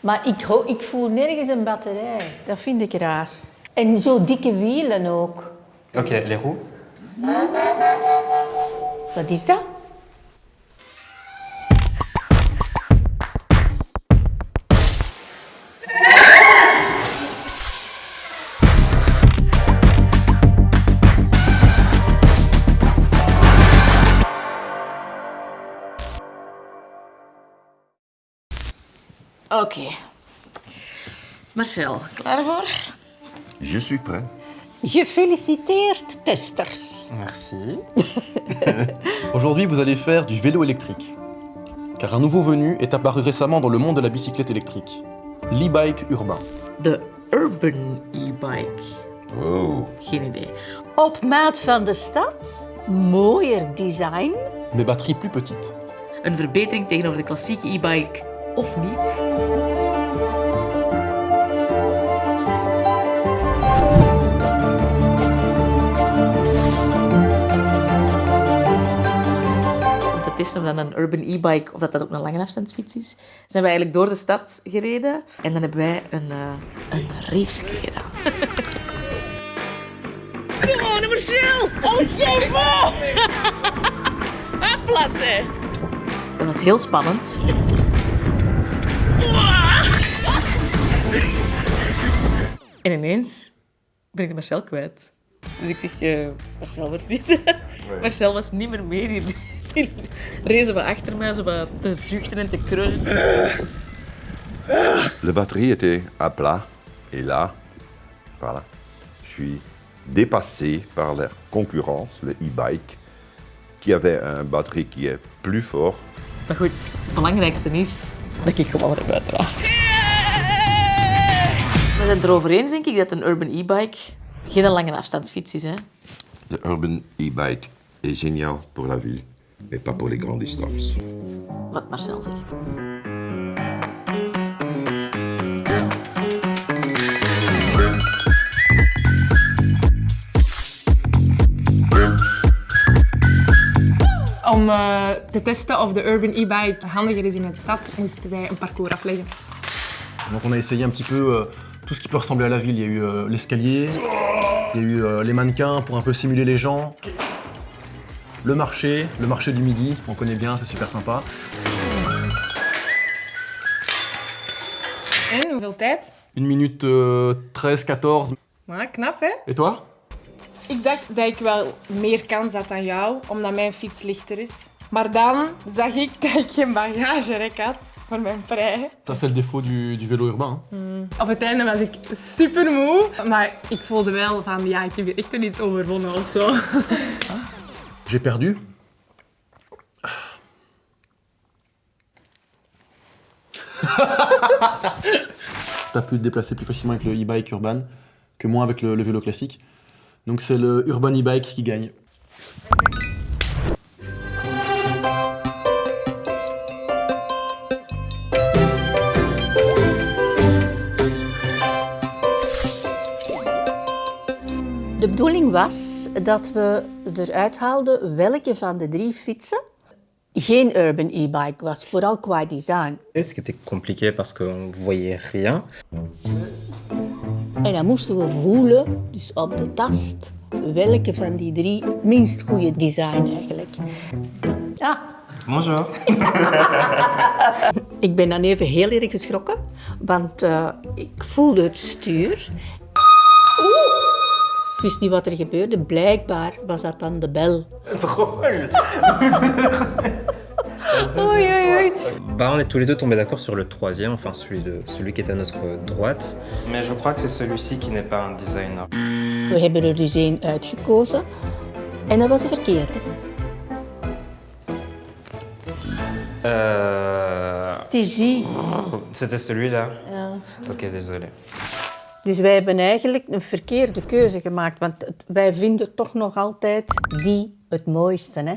Maar ik, ik voel nergens een batterij. Dat vind ik raar. En zo dikke wielen ook. Ok, les roues. Wat is dat? Oké. Marcel, klaar voor? Je suis prêt. Gefeliciteerd, testers. Merci. Aujourd'hui, vous allez faire du vélo électrique. Car un nouveau venu est apparu récemment dans le monde de la bicyclette électrique. L'e-bike urbain. De Urban e-bike. Oh, Geen idee. Op maat van de stad. Mooier design. Mais batterie plus petite. Een verbetering tegenover de klassieke e-bike of niet? Om te testen of dat een urban e-bike of dat, dat ook een lange afstandsfiets is, zijn we eigenlijk door de stad gereden en dan hebben wij een, uh, een race gedaan. Kom on, Marcel! Alles geven! Plassen! Dat was heel spannend. En ineens ben ik Marcel kwijt. Dus ik zeg, eh, Marcel, waar zit? Marcel was niet meer mee. Die, die rezen we achter mij, zo wat te zuchten en te krullen. la batterie était à plat. Et là, voilà, je suis dépassé par la concurrence, le e-bike, qui avait une batterie qui est plus fort. Maar goed, het belangrijkste is dat ik gewoon heb, uiteraard. We zijn het erover eens, denk ik, dat een urban e-bike geen lange afstandsfiets is. Hè? Le urban e-bike est génial pour la ville, mais pas pour les grandes distances. Wat Marcel zegt. Om eh, te testen of de urban e-bike handiger is in de stad, moesten wij een parcours afleggen. Donc on a essayé un petit peu euh, tout ce qui peut ressembler à la ville. Il y a eu euh, l'escalier, il y a eu euh, les mannequins pour un peu simuler les gens, le marché, le marché du midi, on connaît bien, c'est super sympa. En hoeveel tijd? Une minute euh, 13, 14. Maar knap, hè? Et toi? Ik dacht dat ik wel meer kans had dan jou, omdat mijn fiets lichter is. Maar dan zag ik dat ik geen bagagerek had voor mijn prei. Ça c'est le défaut du, du vélo urbain. Op het einde was ik super moe, maar ik voelde wel van ja, ik heb hier echt iets overwonnen of zo. J'ai perdu. T'as pu te déplacer plus facilement avec le e-bike urban que moi avec le, le vélo classique. Donc c'est le urban e-bike qui gagne. De bedoeling was dat we eruit haalden welke van de drie fietsen geen urban e-bike was, vooral qua design. Ce qui était compliqué parce qu'on voyait rien. En dan moesten we voelen, dus op de tast, welke van die drie minst goede design eigenlijk. Ja, Bonjour. ik ben dan even heel erg geschrokken, want eh, ik voelde het stuur. Oeh! Ik wist niet wat er gebeurde. Blijkbaar was dat dan de bel. Oei, oei, oei. Bah, on est tous les deux tombés d'accord sur le troisième, enfin celui, de, celui qui est à notre droite. Mais je crois que c'est celui-ci qui n'est pas un designer. We hebben er dus één uitgekozen en dat was de verkeerde. Euh... Het is die. C'était celui-là Ja. Ok, désolé. Dus wij hebben eigenlijk een verkeerde keuze gemaakt, want wij vinden toch nog altijd die het mooiste. Hè?